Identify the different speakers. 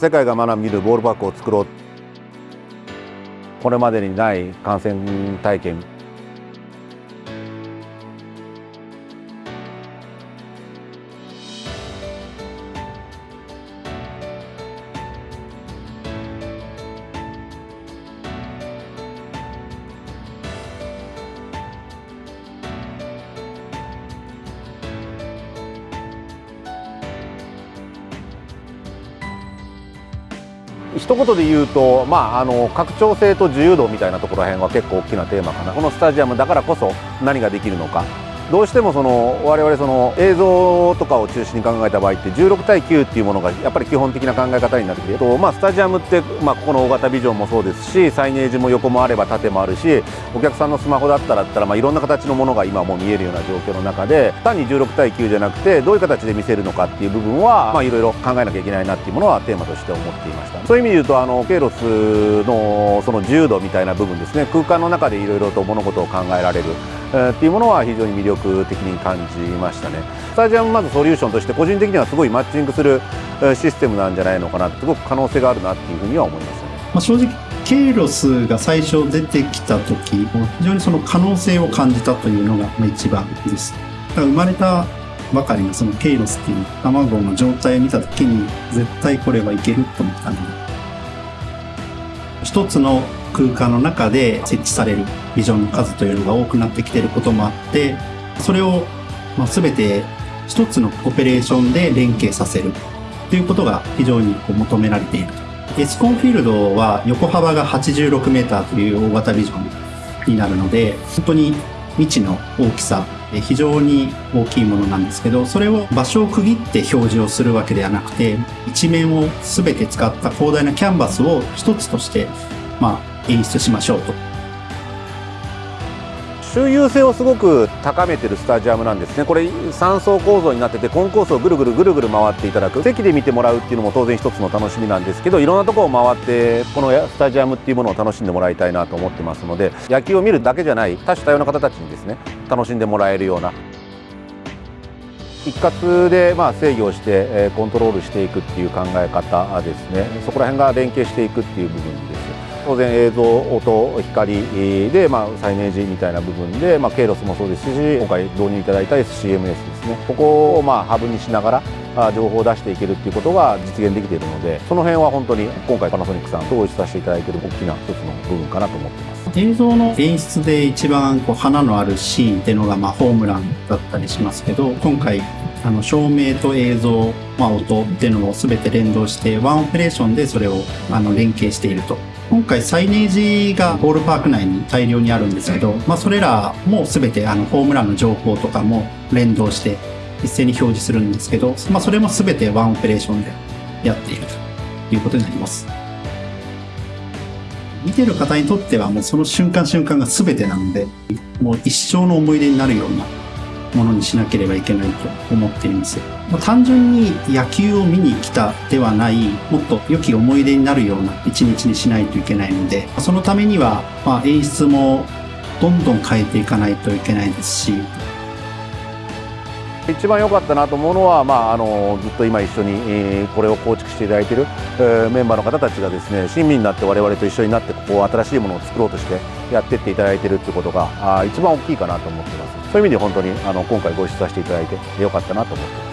Speaker 1: 世界が学びるボールパークを作ろう。これまでにない観戦体験。一言で言うと、まあ、あの拡張性と自由度みたいなところら辺は結構大きなテーマかな。このスタジアムだからこそ何ができるのか。どうしてもその我々その映像とかを中心に考えた場合って16対9っていうものがやっぱり基本的な考え方になってきてと、まあ、スタジアムって、まあ、ここの大型ビジョンもそうですしサイネージも横もあれば縦もあるしお客さんのスマホだったらったら、まあ、いろんな形のものが今もう見えるような状況の中で単に16対9じゃなくてどういう形で見せるのかっていう部分は、まあ、いろいろ考えなきゃいけないなっていうものはテーマとして思っていました。そういう意味で言うとあのケイロスのその自由度みたいな部分ですね。空間の中でいろいろと物事を考えられる。っていうものは非常に魅力的に感じましたね。スタジアムまずソリューションとして個人的にはすごいマッチングするシステムなんじゃないのかなってすごく可能性があるなっていうふうには思いましたね、
Speaker 2: まあ、正直ケイロスが最初出てきた時非常にその可能性を感じたというのが一番です。だから生まれたばかりのそのケイロスっていう卵の状態を見た時に絶対これはいけると思ったので。一つの空間の中で設置されるビジョンの数というのが多くなってきてることもあってそれをま全て一つのオペレーションで連携させるということが非常にこう求められているエスコンフィールドは横幅が 86m という大型ビジョンになるので本当に未知の大きさ非常に大きいものなんですけどそれを場所を区切って表示をするわけではなくて一面を全て使った広大なキャンバスを一つとしてまあ演出しましょうと。
Speaker 1: 周遊性をすごく高めてるスタジアムなんですね。これ3層構造になっててコンコースをぐるぐるぐるぐる回っていただく。席で見てもらうっていうのも当然一つの楽しみなんですけどいろんなとこを回ってこのスタジアムっていうものを楽しんでもらいたいなと思ってますので野球を見るだけじゃない多種多様な方たちにですね楽しんでもらえるような。一括でまあ制御をしてコントロールしていくっていう考え方ですね。そこら辺が連携していくっていう部分で。す当然映像音光で、まあ、サイネージみたいな部分で、まあ、ケイロスもそうですし今回導入いただいた SCMS ですね。ここをまあハブにしながら情報を出していけるっていうことが実現できているのでその辺は本当に今回パナソニックさんとご一緒させていただいている大きな一つの部分かなと思ってます。
Speaker 2: 映像の演出で一番こう花のあるシーンっていうのがまあホームランだったりしますけど今回あの照明と映像、まあ、音っていうのを全て連動してワンオペレーションでそれをあの連携していると。今回サイネージがボールパーク内に大量にあるんですけど、まあ、それらも全てあのホームランの情報とかも連動して一斉に表示するんですけど、まあ、それも全てワンオペレーションでやっているということになります。見てる方にとってはもうその瞬間瞬間が全てなので、もう一生の思い出になるようなものにしなければいけないと思っています。単純に野球を見に来たではない、もっと良き思い出になるような一日にしないといけないので、そのためには、まあ、演出もどんどん変えていかないといけないですし、
Speaker 1: 一番良かったなと思うのは、まあ、あのずっと今一緒に、えー、これを構築していただいている、えー、メンバーの方たちがですね親身になって我々と一緒になってここを新しいものを作ろうとしてやっていっていただいているということがあ一番大きいかなと思ってそういう意味で本当にあの今回ご一緒させていただいて良かったなと思ってます。